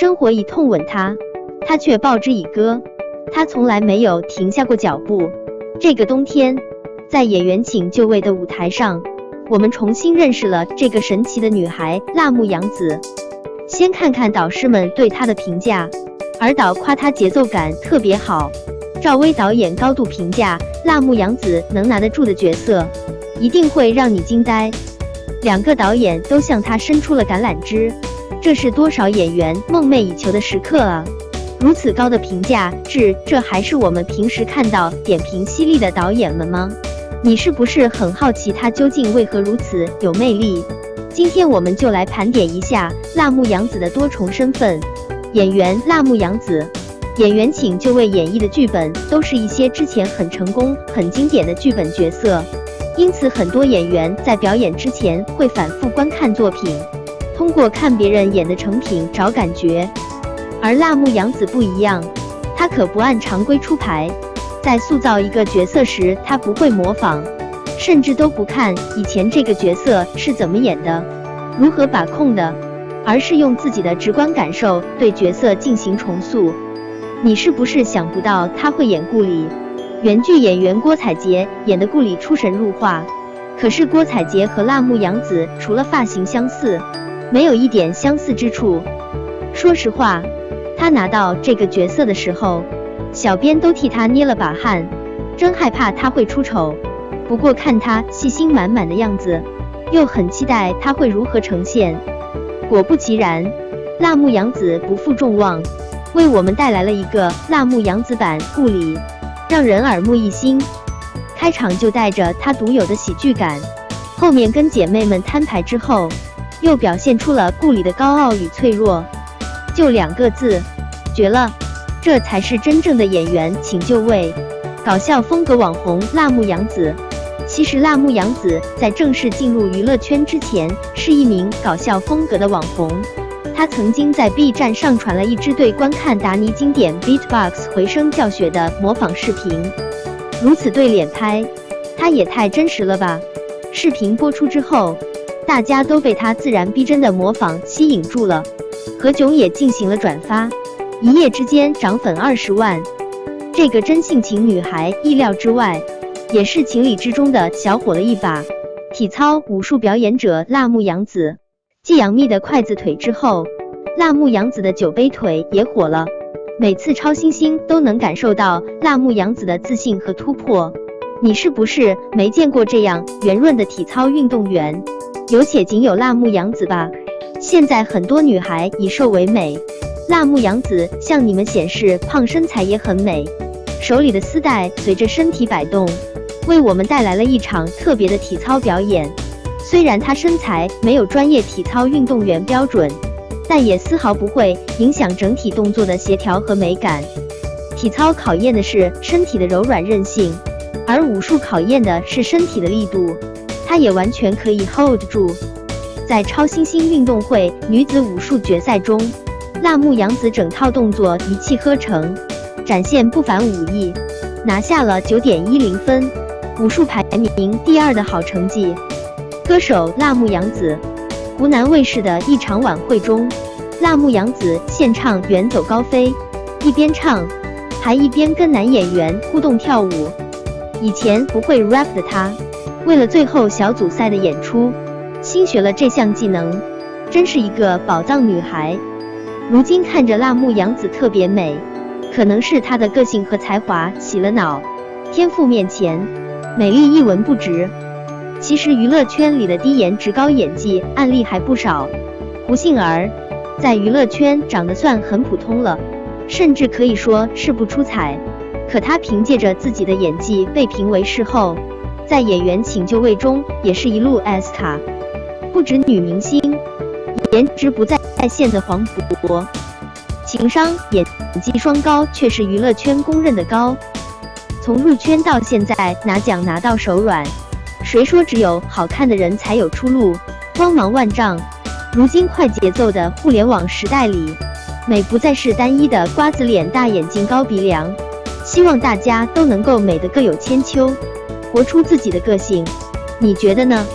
生活以痛吻他，他却报之以歌。他从来没有停下过脚步。这个冬天，在演员请就位的舞台上，我们重新认识了这个神奇的女孩辣目洋子。先看看导师们对她的评价，尔导夸她节奏感特别好，赵薇导演高度评价辣目洋子能拿得住的角色，一定会让你惊呆。两个导演都向她伸出了橄榄枝，这是多少演员梦寐以求的时刻啊！如此高的评价，这这还是我们平时看到点评犀利的导演们吗？你是不是很好奇他究竟为何如此有魅力？今天我们就来盘点一下辣目洋子的多重身份。演员辣目洋子，演员请就位演绎的剧本都是一些之前很成功、很经典的剧本角色，因此很多演员在表演之前会反复观看作品，通过看别人演的成品找感觉。而辣目洋子不一样，她可不按常规出牌，在塑造一个角色时，她不会模仿，甚至都不看以前这个角色是怎么演的，如何把控的，而是用自己的直观感受对角色进行重塑。你是不是想不到她会演顾里？原剧演员郭采洁演的顾里出神入化，可是郭采洁和辣目洋子除了发型相似，没有一点相似之处。说实话。他拿到这个角色的时候，小编都替他捏了把汗，真害怕他会出丑。不过看他细心满满的样子，又很期待他会如何呈现。果不其然，辣目洋子不负众望，为我们带来了一个辣目洋子版顾里，让人耳目一新。开场就带着他独有的喜剧感，后面跟姐妹们摊牌之后，又表现出了顾里的高傲与脆弱。就两个字，绝了！这才是真正的演员，请就位。搞笑风格网红辣目洋子，其实辣目洋子在正式进入娱乐圈之前，是一名搞笑风格的网红。她曾经在 B 站上传了一支对观看达尼经典 Beatbox 回声教学的模仿视频。如此对脸拍，她也太真实了吧！视频播出之后，大家都被她自然逼真的模仿吸引住了。何炅也进行了转发，一夜之间涨粉二十万。这个真性情女孩意料之外，也是情理之中的小火了一把。体操武术表演者辣目洋子，继杨幂的筷子腿之后，辣目洋子的酒杯腿也火了。每次超新星都能感受到辣目洋子的自信和突破。你是不是没见过这样圆润的体操运动员？有且仅有辣目洋子吧。现在很多女孩以瘦为美，辣目洋子向你们显示胖身材也很美。手里的丝带随着身体摆动，为我们带来了一场特别的体操表演。虽然她身材没有专业体操运动员标准，但也丝毫不会影响整体动作的协调和美感。体操考验的是身体的柔软韧性，而武术考验的是身体的力度，她也完全可以 hold 住。在超新星运动会女子武术决赛中，辣目洋子整套动作一气呵成，展现不凡武艺，拿下了九点一零分，武术排名第二的好成绩。歌手辣目洋子，湖南卫视的一场晚会中，辣目洋子献唱《远走高飞》，一边唱，还一边跟男演员互动跳舞。以前不会 rap 的她，为了最后小组赛的演出。新学了这项技能，真是一个宝藏女孩。如今看着辣目洋子特别美，可能是她的个性和才华洗了脑。天赋面前，美丽一文不值。其实娱乐圈里的低颜值高演技案例还不少。胡杏儿在娱乐圈长得算很普通了，甚至可以说是不出彩。可她凭借着自己的演技被评为视后，在演员请就位中也是一路 S 卡。不止女明星，颜值不在在线的黄渤，情商演技双高却是娱乐圈公认的高。从入圈到现在拿奖拿到手软，谁说只有好看的人才有出路？光芒万丈。如今快节奏的互联网时代里，美不再是单一的瓜子脸、大眼睛、高鼻梁。希望大家都能够美得各有千秋，活出自己的个性。你觉得呢？